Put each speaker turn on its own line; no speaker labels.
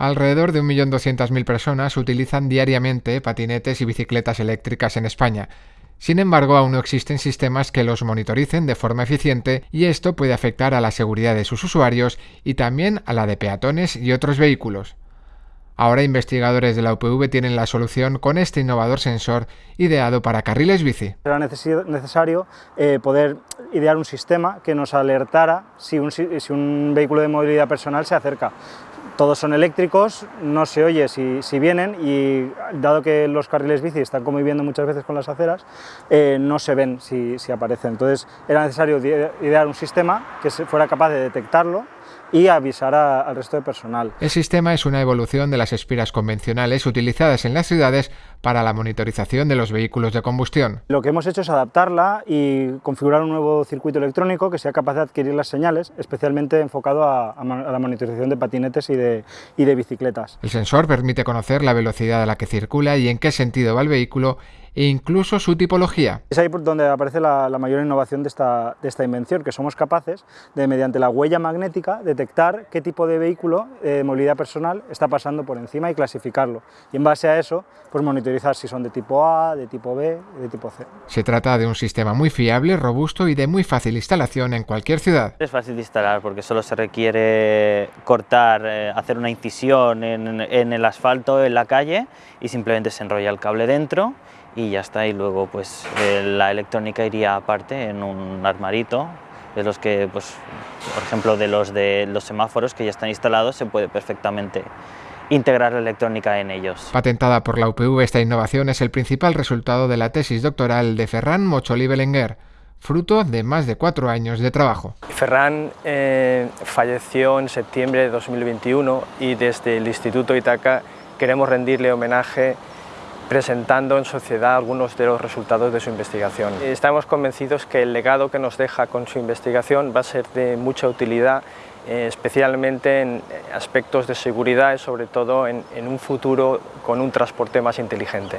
Alrededor de 1.200.000 personas utilizan diariamente patinetes y bicicletas eléctricas en España. Sin embargo, aún no existen sistemas que los monitoricen de forma eficiente y esto puede afectar a la seguridad de sus usuarios y también a la de peatones y otros vehículos. Ahora investigadores de la UPV tienen la solución con este innovador sensor ideado para carriles bici.
Era necesario eh, poder idear un sistema que nos alertara si un, si un vehículo de movilidad personal se acerca todos son eléctricos, no se oye si, si, vienen y dado que los carriles bici están conviviendo muchas veces con las aceras, eh, no se ven si, si aparecen. Entonces era necesario idear un sistema que fuera capaz de detectarlo y avisar a, al resto de personal.
El sistema es una evolución de las espiras convencionales utilizadas en las ciudades para la monitorización de los vehículos de combustión.
Lo que hemos hecho es adaptarla y configurar un nuevo circuito electrónico que sea capaz de adquirir las señales, especialmente enfocado a, a la monitorización de patinetes y de, y de bicicletas.
El sensor permite conocer la velocidad a la que circula y en qué sentido va el vehículo e incluso su tipología.
Es ahí por donde aparece la, la mayor innovación de esta, de esta, invención, que somos capaces de, mediante la huella magnética, detectar qué tipo de vehículo de movilidad personal está pasando por encima y clasificarlo. Y en base a eso, pues monitorizar si son de tipo A, de tipo B, de tipo C.
Se trata de un sistema muy fiable, robusto y de muy fácil instalación en cualquier ciudad.
Es fácil de instalar porque solo se requiere cortar, eh, hacer una incisión en, en el asfalto, en la calle y simplemente se enrolla el cable dentro y ya está, y luego pues eh, la electrónica iría aparte en un armarito, de los que, pues, por ejemplo, de los de los semáforos que ya están instalados, se puede perfectamente integrar la electrónica en ellos.
Patentada por la UPV, esta innovación es el principal resultado de la tesis doctoral de Ferran Mocholi Belenguer, fruto de más de cuatro años de trabajo.
Ferran eh, falleció en septiembre de 2021 y desde el Instituto Itaca queremos rendirle homenaje presentando en sociedad algunos de los resultados de su investigación. Estamos convencidos que el legado que nos deja con su investigación va a ser de mucha utilidad, eh, especialmente en aspectos de seguridad y sobre todo en, en un futuro con un transporte más inteligente.